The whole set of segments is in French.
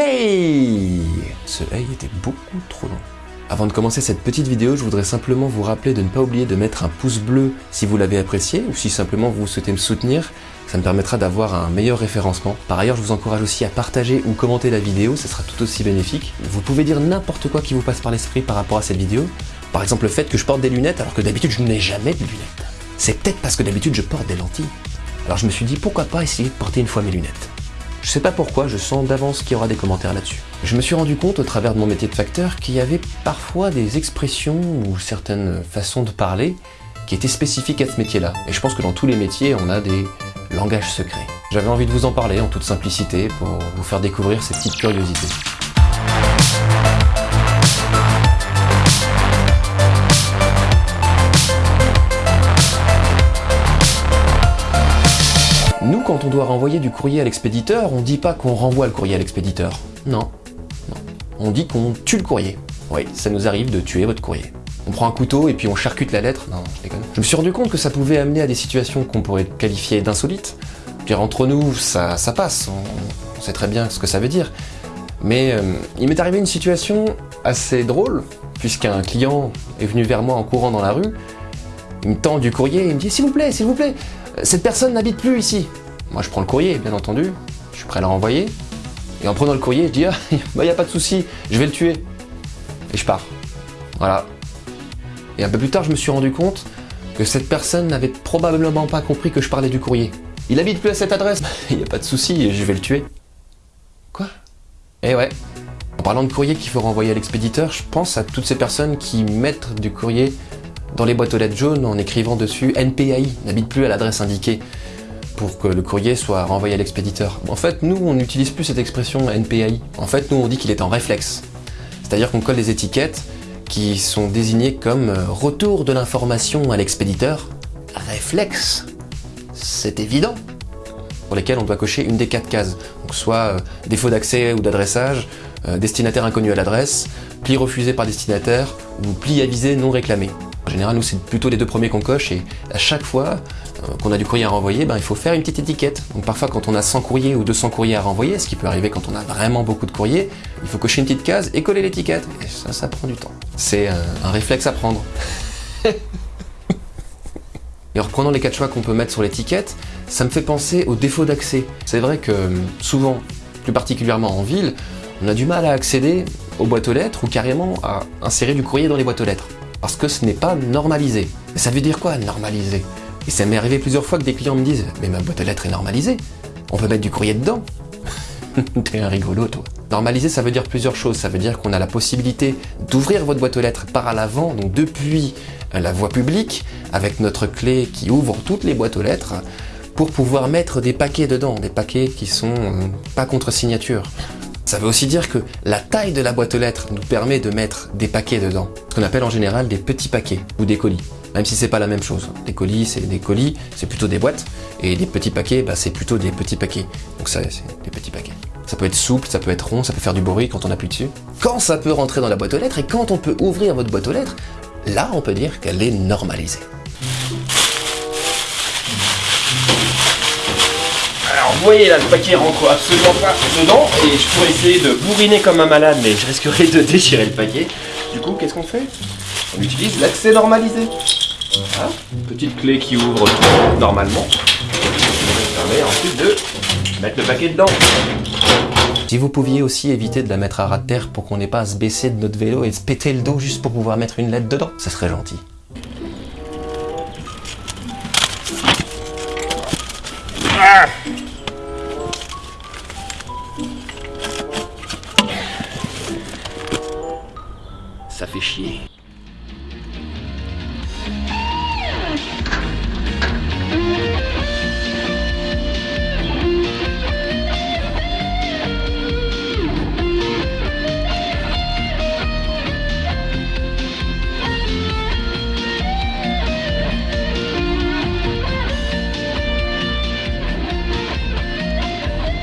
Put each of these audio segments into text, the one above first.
Hey Ce hey était beaucoup trop long. Avant de commencer cette petite vidéo, je voudrais simplement vous rappeler de ne pas oublier de mettre un pouce bleu si vous l'avez apprécié ou si simplement vous souhaitez me soutenir, ça me permettra d'avoir un meilleur référencement. Par ailleurs, je vous encourage aussi à partager ou commenter la vidéo, ce sera tout aussi bénéfique. Vous pouvez dire n'importe quoi qui vous passe par l'esprit par rapport à cette vidéo. Par exemple le fait que je porte des lunettes alors que d'habitude je n'ai jamais de lunettes. C'est peut-être parce que d'habitude je porte des lentilles. Alors je me suis dit pourquoi pas essayer de porter une fois mes lunettes? Je sais pas pourquoi, je sens d'avance qu'il y aura des commentaires là-dessus. Je me suis rendu compte au travers de mon métier de facteur qu'il y avait parfois des expressions ou certaines façons de parler qui étaient spécifiques à ce métier-là. Et je pense que dans tous les métiers, on a des langages secrets. J'avais envie de vous en parler en toute simplicité pour vous faire découvrir ces petites curiosités. Quand on doit renvoyer du courrier à l'expéditeur, on dit pas qu'on renvoie le courrier à l'expéditeur. Non, non. On dit qu'on tue le courrier. Oui, ça nous arrive de tuer votre courrier. On prend un couteau et puis on charcute la lettre. Non, je déconne. Je me suis rendu compte que ça pouvait amener à des situations qu'on pourrait qualifier d'insolites. Dire entre nous, ça, ça passe. On, sait très bien ce que ça veut dire. Mais euh, il m'est arrivé une situation assez drôle, puisqu'un client est venu vers moi en courant dans la rue. Il me tend du courrier et il me dit « S'il vous plaît, s'il vous plaît, cette personne n'habite plus ici. Moi, je prends le courrier, bien entendu. Je suis prêt à le renvoyer. Et en prenant le courrier, je dis, ah, bah, a pas de souci, je vais le tuer. Et je pars. Voilà. Et un peu plus tard, je me suis rendu compte que cette personne n'avait probablement pas compris que je parlais du courrier. Il habite plus à cette adresse. Il n'y a pas de souci, je vais le tuer. Quoi? Eh ouais. En parlant de courrier qu'il faut renvoyer à l'expéditeur, je pense à toutes ces personnes qui mettent du courrier dans les boîtes aux lettres jaunes en écrivant dessus NPAI, n'habite plus à l'adresse indiquée pour que le courrier soit renvoyé à l'expéditeur. En fait, nous, on n'utilise plus cette expression NPAI. En fait, nous, on dit qu'il est en réflexe. C'est-à-dire qu'on colle des étiquettes qui sont désignées comme euh, retour de l'information à l'expéditeur. Réflexe C'est évident pour lesquels on doit cocher une des quatre cases. Donc soit euh, défaut d'accès ou d'adressage, euh, destinataire inconnu à l'adresse, pli refusé par destinataire ou pli avisé non réclamé. En général, nous, c'est plutôt les deux premiers qu'on coche et à chaque fois euh, qu'on a du courrier à renvoyer, ben, il faut faire une petite étiquette. Donc parfois, quand on a 100 courriers ou 200 courriers à renvoyer, ce qui peut arriver quand on a vraiment beaucoup de courriers, il faut cocher une petite case et coller l'étiquette. Et ça, ça prend du temps. C'est un, réflexe à prendre. et en reprenant les quatre choix qu'on peut mettre sur l'étiquette, ça me fait penser au défaut d'accès. C'est vrai que souvent, plus particulièrement en ville, on a du mal à accéder aux boîtes aux lettres ou carrément à insérer du courrier dans les boîtes aux lettres parce que ce n'est pas normalisé. Mais ça veut dire quoi, normalisé? Et ça m'est arrivé plusieurs fois que des clients me disent « Mais ma boîte aux lettres est normalisée, on peut mettre du courrier dedans !» T'es un rigolo, toi. Normaliser, ça veut dire plusieurs choses. Ça veut dire qu'on a la possibilité d'ouvrir votre boîte aux lettres par à l'avant, donc depuis euh, la voie publique, avec notre clé qui ouvre toutes les boîtes aux lettres, pour pouvoir mettre des paquets dedans, des paquets qui sont euh, pas contre signature. Ça veut aussi dire que la taille de la boîte aux lettres nous permet de mettre des paquets dedans, ce qu'on appelle en général des petits paquets ou des colis, même si c'est pas la même chose. Des colis, c'est des colis, c'est plutôt des boîtes, et des petits paquets, bah, c'est plutôt des petits paquets. Donc ça, c'est des petits paquets. Ça peut être souple, ça peut être rond, ça peut faire du bruit quand on appuie dessus. Quand ça peut rentrer dans la boîte aux lettres et quand on peut ouvrir votre boîte aux lettres, là on peut dire qu'elle est normalisée. Alors vous voyez là, le paquet rentre absolument pas dedans et je pourrais essayer de bourriner comme un malade mais je risquerais de déchirer le paquet. Du coup, qu'est-ce qu'on fait? On utilise l'accès normalisé. Voilà. Petite clé qui ouvre tout normalement. Ça permet ensuite de mettre le paquet dedans. Si vous pouviez aussi éviter de la mettre à ras de terre pour qu'on n'ait pas à se baisser de notre vélo et se péter le dos juste pour pouvoir mettre une lettre dedans, ça serait gentil. Ah ça fait chier.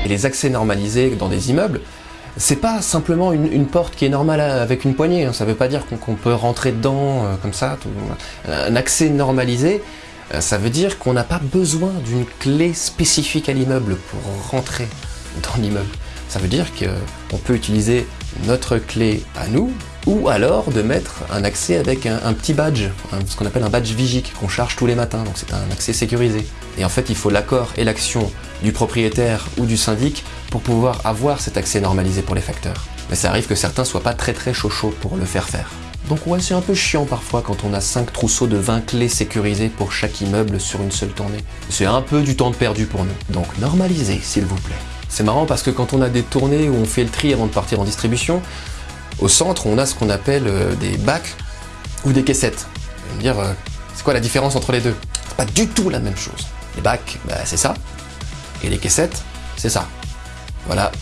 Et les accès normalisés dans des immeubles, c'est pas simplement une, porte qui est normale avec une poignée, hein. ça veut pas dire qu'on peut rentrer dedans euh, comme ça. Un accès normalisé, euh, ça veut dire qu'on n'a pas besoin d'une clé spécifique à l'immeuble pour rentrer dans l'immeuble. Ça veut dire qu'on peut utiliser notre clé à nous, ou alors de mettre un accès avec un, petit badge, ce qu'on appelle un badge Vigic, qu'on charge tous les matins, donc c'est un accès sécurisé. Et en fait, il faut l'accord et l'action du propriétaire ou du syndic pour pouvoir avoir cet accès normalisé pour les facteurs. Mais ça arrive que certains soient pas très très chaud chaud pour le faire faire. Donc ouais, c'est un peu chiant parfois quand on a 5 trousseaux de 20 clés sécurisées pour chaque immeuble sur une seule tournée. C'est un peu du temps perdu pour nous. Donc normalisez, s'il vous plaît. C'est marrant parce que quand on a des tournées où on fait le tri avant de partir en distribution, au centre, on a ce qu'on appelle euh, des bacs ou des caissettes. Dire, euh, c'est quoi la différence entre les deux? C'est pas du tout la même chose. Les bacs, bah, c'est ça. Et les caissettes, c'est ça. Voilà.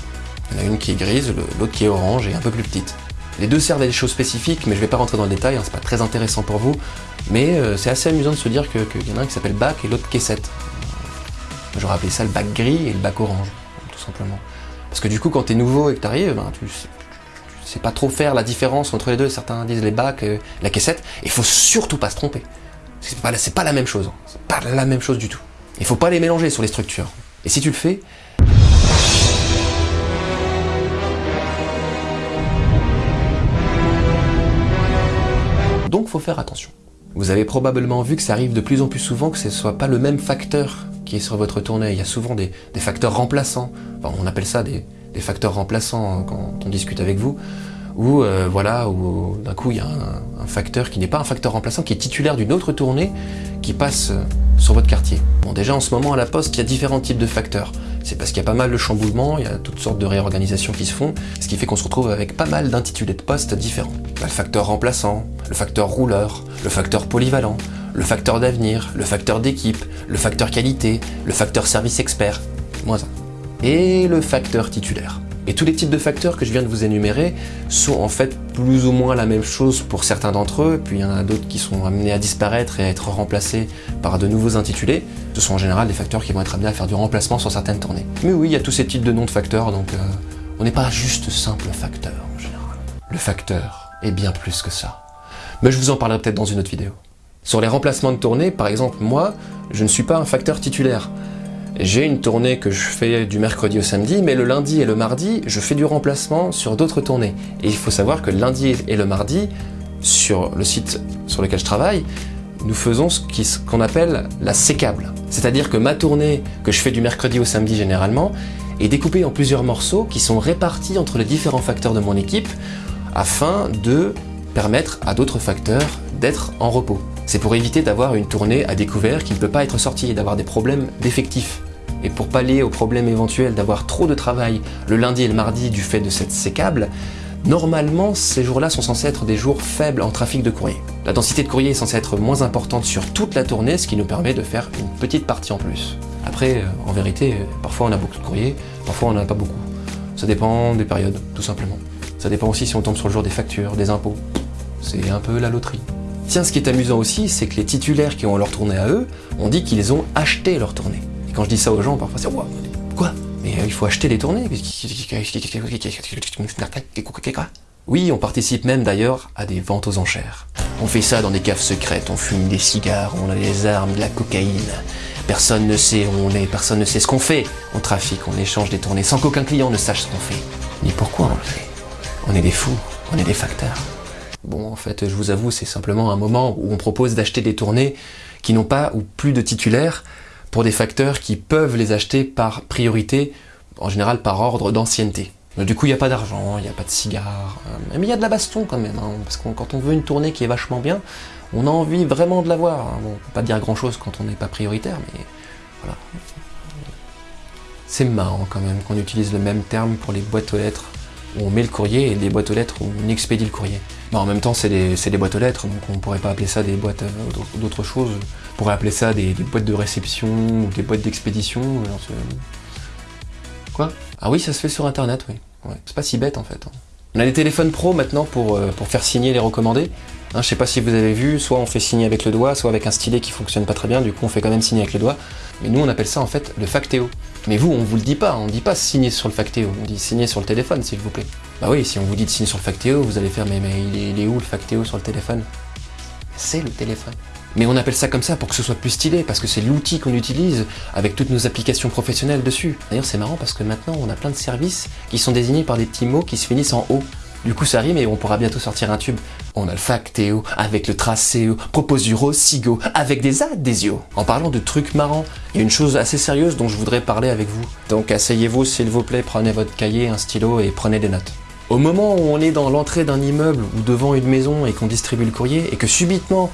Il y en a une qui est grise, l'autre qui est orange et un peu plus petite. Les deux servent à des choses spécifiques, mais je vais pas rentrer dans le détail, hein, c'est pas très intéressant pour vous. Mais euh, c'est assez amusant de se dire qu'il y en a un qui s'appelle bac et l'autre caissette. J'aurais appelé ça le bac gris et le bac orange, tout simplement. Parce que du coup, quand tu es nouveau et que tu arrives, ben, tu, sais pas trop faire la différence entre les deux. Certains disent les bacs, euh, la caissette. Il faut surtout pas se tromper. C'est pas, pas la même chose. Hein. C'est pas la même chose du tout. Il faut pas les mélanger sur les structures. Et si tu le fais, faut faire attention. Vous avez probablement vu que ça arrive de plus en plus souvent que ce ne soit pas le même facteur qui est sur votre tournée. Il y a souvent des, facteurs remplaçants. on appelle ça des, facteurs remplaçants hein, quand on discute avec vous. Ou euh, voilà, ou d'un coup il y a un, facteur qui n'est pas un facteur remplaçant, qui est titulaire d'une autre tournée, qui passe euh, sur votre quartier. Bon déjà en ce moment à la poste, il y a différents types de facteurs. C'est parce qu'il y a pas mal de chamboulements, il y a toutes sortes de réorganisations qui se font, ce qui fait qu'on se retrouve avec pas mal d'intitulés de postes différents. le facteur remplaçant, le facteur rouleur, le facteur polyvalent, le facteur d'avenir, le facteur d'équipe, le facteur qualité, le facteur service expert, moins un. Et le facteur titulaire. Et tous les types de facteurs que je viens de vous énumérer sont en fait plus ou moins la même chose pour certains d'entre eux, puis il y en a d'autres qui sont amenés à disparaître et à être remplacés par de nouveaux intitulés. Ce sont en général des facteurs qui vont être amenés à faire du remplacement sur certaines tournées. Mais oui, il y a tous ces types de noms de facteurs, donc euh, on n'est pas juste simple facteur en général. Le facteur est bien plus que ça. Mais je vous en parlerai peut-être dans une autre vidéo. Sur les remplacements de tournée, par exemple, moi, je ne suis pas un facteur titulaire. J'ai une tournée que je fais du mercredi au samedi, mais le lundi et le mardi, je fais du remplacement sur d'autres tournées. Et il faut savoir que le lundi et le mardi, sur le site sur lequel je travaille, nous faisons ce qu'on appelle la sécable. C'est-à-dire que ma tournée, que je fais du mercredi au samedi généralement, est découpée en plusieurs morceaux qui sont répartis entre les différents facteurs de mon équipe afin de permettre à d'autres facteurs d'être en repos. C'est pour éviter d'avoir une tournée à découvert qui ne peut pas être sortie et d'avoir des problèmes d'effectifs. Et pour pallier au problème éventuel d'avoir trop de travail le lundi et le mardi du fait de cette sécable, normalement ces jours-là sont censés être des jours faibles en trafic de courrier. La densité de courrier est censée être moins importante sur toute la tournée, ce qui nous permet de faire une petite partie en plus. Après, euh, en vérité, parfois on a beaucoup de courrier, parfois on n'en a pas beaucoup. Ça dépend des périodes, tout simplement. Ça dépend aussi si on tombe sur le jour des factures, des impôts. C'est un peu la loterie. Tiens, ce qui est amusant aussi, c'est que les titulaires qui ont leur tournée à eux, ont dit qu'ils ont acheté leur tournée. Et quand je dis ça aux gens, parfois c'est « Quoi Mais euh, il faut acheter les tournées Oui, on participe même d'ailleurs à des ventes aux enchères. On fait ça dans des caves secrètes, on fume des cigares, on a des armes, de la cocaïne. Personne ne sait où on est, personne ne sait ce qu'on fait. On trafique, on échange des tournées sans qu'aucun client ne sache ce qu'on fait. Ni pourquoi on le fait. On est des fous, on est des facteurs. Bon, en fait, je vous avoue, c'est simplement un moment où on propose d'acheter des tournées qui n'ont pas ou plus de titulaires pour des facteurs qui peuvent les acheter par priorité, en général par ordre d'ancienneté. Du coup, il n'y a pas d'argent, il n'y a pas de cigares, euh, mais il y a de la baston quand même, hein, parce que quand on veut une tournée qui est vachement bien, on a envie vraiment de l'avoir. Hein. Bon, on peut pas dire grand-chose quand on n'est pas prioritaire, mais voilà. C'est marrant quand même qu'on utilise le même terme pour les boîtes aux lettres où on met le courrier et des boîtes aux lettres où on expédie le courrier. Bon, en même temps, c'est des, boîtes aux lettres, donc on pourrait pas appeler ça des boîtes euh, d'autres choses. On pourrait appeler ça des, boîtes de réception ou des boîtes d'expédition. Quoi? Ah oui, ça se fait sur internet, oui. C'est pas si bête en fait. Hein. On a des téléphones pro maintenant pour, euh, pour faire signer les recommandés. Hein, je sais pas si vous avez vu, soit on fait signer avec le doigt, soit avec un stylet qui fonctionne pas très bien, du coup on fait quand même signer avec le doigt. Mais nous on appelle ça en fait le factéo. Mais vous, on vous le dit pas, on dit pas signer sur le factéo, on dit signer sur le téléphone s'il vous plaît. Bah oui, si on vous dit de signer sur le factéo, vous allez faire mais, mais il, est, où le factéo sur le téléphone? C'est le téléphone. Mais on appelle ça comme ça pour que ce soit plus stylé, parce que c'est l'outil qu'on utilise avec toutes nos applications professionnelles dessus. D'ailleurs c'est marrant parce que maintenant on a plein de services qui sont désignés par des petits mots qui se finissent en O. Du coup ça rime et on pourra bientôt sortir un tube. On a le Factéo, avec le Tracéo, Proposuro, Sigo, avec des adhésios. En parlant de trucs marrants, il y a une chose assez sérieuse dont je voudrais parler avec vous. Donc asseyez-vous s'il vous plaît, prenez votre cahier, un stylo et prenez des notes. Au moment où on est dans l'entrée d'un immeuble ou devant une maison et qu'on distribue le courrier et que subitement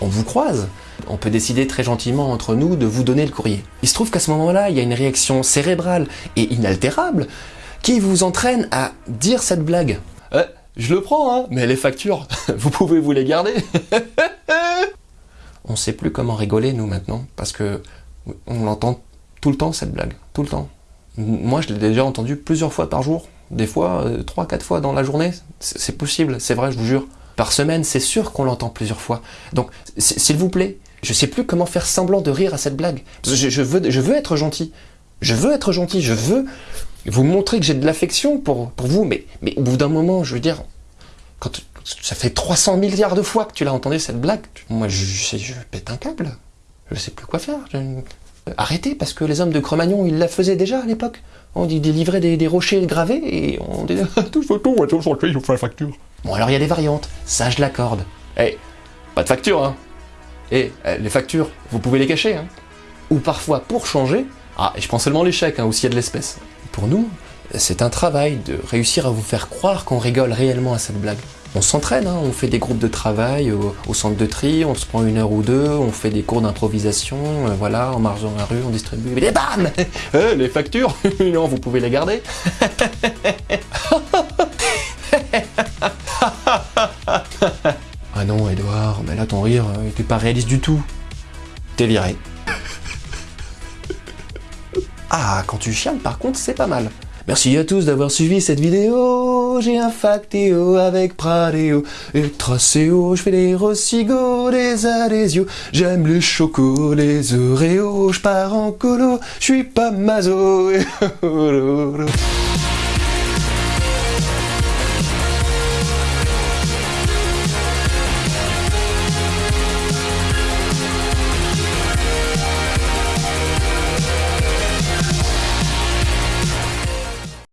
on vous croise, on peut décider très gentiment entre nous de vous donner le courrier. Il se trouve qu'à ce moment-là, il y a une réaction cérébrale et inaltérable qui vous entraîne à dire cette blague. Euh, je le prends, hein, mais les factures, vous pouvez vous les garder. on sait plus comment rigoler, nous, maintenant, parce que on l'entend tout le temps, cette blague, tout le temps. Moi, je l'ai déjà entendu plusieurs fois par jour, des fois, euh, trois, quatre fois dans la journée. C'est possible, c'est vrai, je vous jure. Par semaine, c'est sûr qu'on l'entend plusieurs fois. Donc, s'il vous plaît, je sais plus comment faire semblant de rire à cette blague. Je, veux, je veux être gentil. Je veux être gentil, je veux vous montrer que j'ai de l'affection pour, vous, mais, au bout d'un moment, je veux dire, quand ça fait 300 milliards de fois que tu l'as entendu cette blague, moi je, je, je, pète un câble. Je sais plus quoi faire. Arrêtez, parce que les hommes de Cro-Magnon, ils la faisaient déjà à l'époque. On délivrait des, des rochers gravés et on disait tout photo, on sur le je la facture. Bon alors il y a des variantes, ça je l'accorde. Eh, pas de facture hein. Eh, les factures, vous pouvez les cacher hein. Ou parfois pour changer, ah, et je prends seulement les chèques, hein, ou s'il y a de l'espèce. Pour nous, c'est un travail de réussir à vous faire croire qu'on rigole réellement à cette blague. On s'entraîne, hein, on fait des groupes de travail au, centre de tri, on se prend une heure ou deux, on fait des cours d'improvisation, euh, voilà, en marche dans la rue, on distribue, et bam euh, Les factures Non, vous pouvez les garder Ah non, Edouard, mais là ton rire, il était pas réaliste du tout. T'es viré. Ah, quand tu chiales, par contre, c'est pas mal. Merci à tous d'avoir suivi cette vidéo. J'ai un factéo avec Pradeo et Tracéo. Je fais des rossigo, des adhésios. J'aime les chocos, les oreos. Je pars en colo, je suis pas mazo.